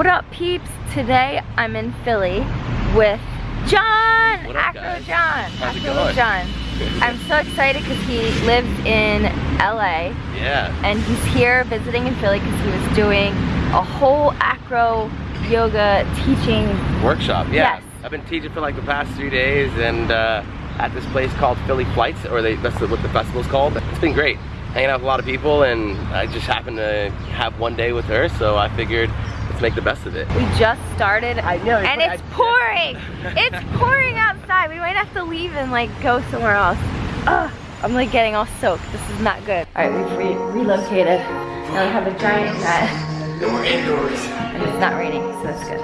What up peeps? Today I'm in Philly with John! Up, Acro guys? John! How's Acro? John. I'm so excited because he lives in LA Yeah. and he's here visiting in Philly because he was doing a whole acro yoga teaching. Workshop. Yeah. Yes. I've been teaching for like the past three days and uh, at this place called Philly Flights, or they, that's what the festival's called. It's been great. Hanging out with a lot of people and I just happened to have one day with her, so I figured let's make the best of it. We just started I know, and it's I- pouring! it's pouring outside. We might have to leave and like go somewhere else. Ugh, I'm like getting all soaked. This is not good. All right, we've re relocated. Now we have a giant net And we're indoors. and it's not raining, so that's good.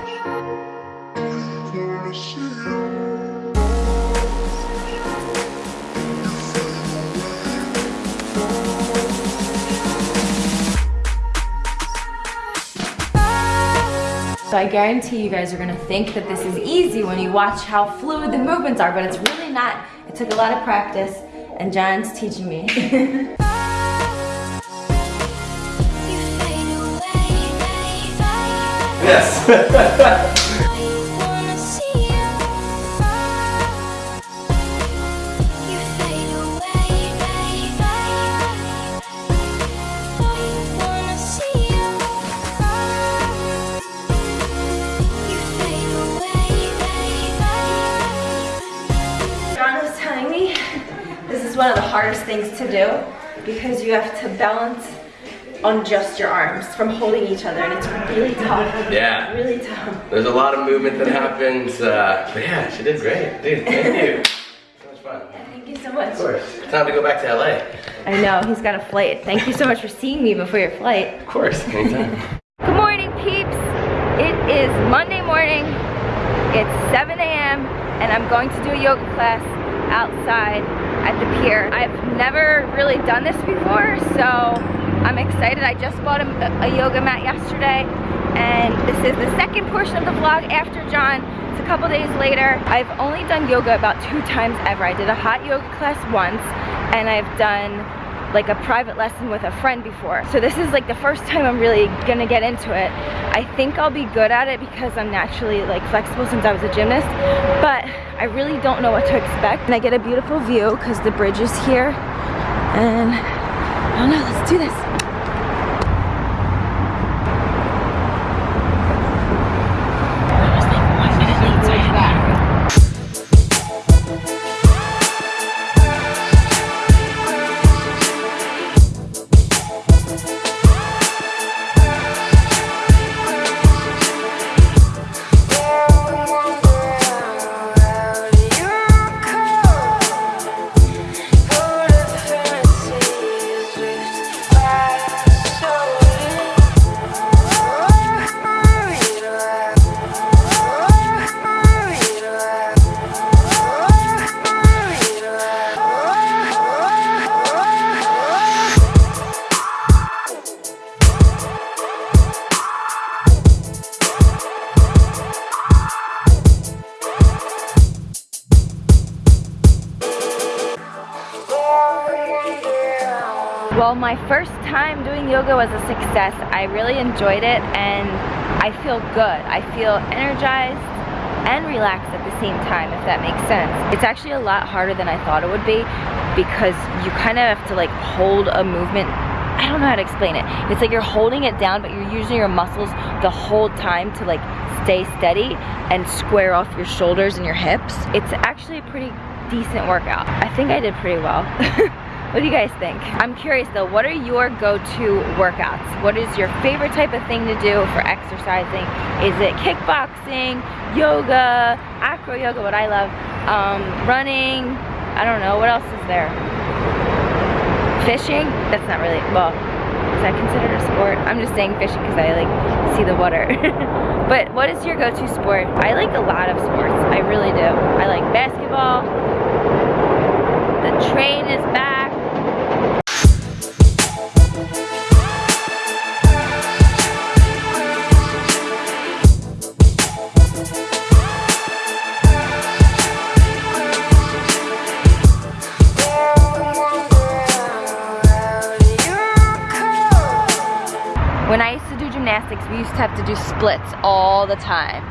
So I guarantee you guys are gonna think that this is easy when you watch how fluid the movements are, but it's really not. It took a lot of practice and John's teaching me. Yes. is one of the hardest things to do because you have to balance on just your arms from holding each other and it's really tough. Yeah. Really tough. There's a lot of movement that happens, uh, but yeah, she did great. Dude, thank you. So much fun. Thank you so much. Of course. Time to go back to LA. I know, he's got a flight. Thank you so much for seeing me before your flight. Of course, anytime. Good morning, peeps. It is Monday morning. It's 7 a.m. and I'm going to do a yoga class outside at the pier. I've never really done this before, so I'm excited. I just bought a, a yoga mat yesterday and this is the second portion of the vlog after John. It's a couple days later. I've only done yoga about two times ever. I did a hot yoga class once and I've done like a private lesson with a friend before. So this is like the first time I'm really gonna get into it. I think I'll be good at it because I'm naturally like flexible since I was a gymnast, but I really don't know what to expect. And I get a beautiful view because the bridge is here. And I don't know, let's do this. Well, my first time doing yoga was a success. I really enjoyed it and I feel good. I feel energized and relaxed at the same time, if that makes sense. It's actually a lot harder than I thought it would be because you kind of have to like hold a movement I don't know how to explain it. It's like you're holding it down, but you're using your muscles the whole time to like stay steady and square off your shoulders and your hips. It's actually a pretty decent workout. I think I did pretty well. what do you guys think? I'm curious though, what are your go-to workouts? What is your favorite type of thing to do for exercising? Is it kickboxing, yoga, acro yoga, what I love, um, running, I don't know, what else is there? Fishing? That's not really, well, is that considered a sport? I'm just saying fishing because I like see the water. but what is your go-to sport? I like a lot of sports. I really do. I like basketball. The train is back. Have to do splits all the time.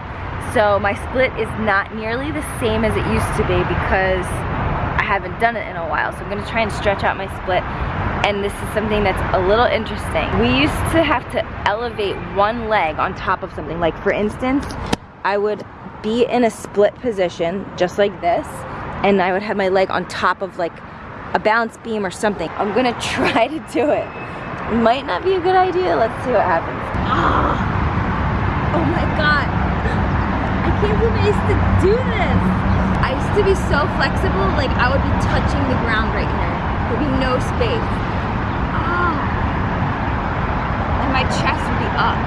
So my split is not nearly the same as it used to be because I haven't done it in a while. So I'm gonna try and stretch out my split and this is something that's a little interesting. We used to have to elevate one leg on top of something. Like for instance, I would be in a split position just like this and I would have my leg on top of like a balance beam or something. I'm gonna try to do it. Might not be a good idea. Let's see what happens. Oh my God. I can't believe I used to do this. I used to be so flexible, like I would be touching the ground right here. There'd be no space. Oh. And my chest would be up.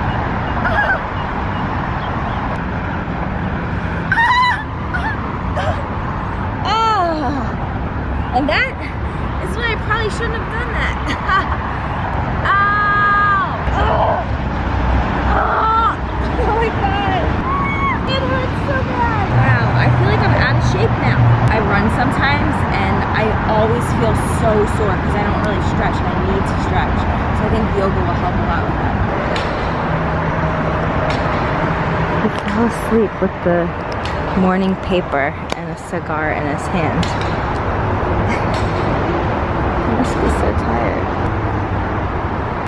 Oh. And that is why I probably shouldn't have done that. Ow! Oh. Oh. oh my god! It hurts so bad! Wow, I feel like I'm out of shape now. I run sometimes and I always feel so sore because I don't really stretch and I need to stretch. So I think yoga will help a lot with that. He fell asleep with the morning paper and a cigar in his hand. he must be so tired.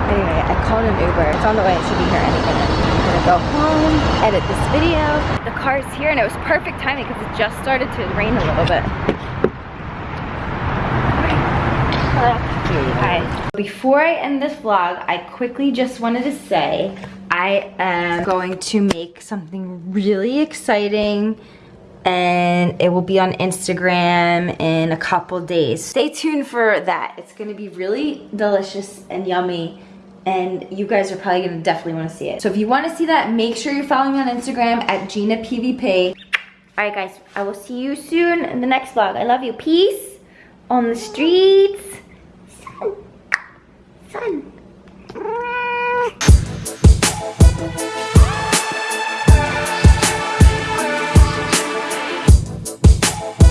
Anyway, I called an Uber. It's on the way. It should be here any minute. I'm gonna go home, edit this video. The car's here and it was perfect timing because it just started to rain a little bit. Before I end this vlog, I quickly just wanted to say I am going to make something really exciting and it will be on Instagram in a couple days. Stay tuned for that. It's gonna be really delicious and yummy and you guys are probably gonna definitely wanna see it. So if you wanna see that, make sure you're following me on Instagram at Gina PVP. All right guys, I will see you soon in the next vlog. I love you, peace on the streets. Fun.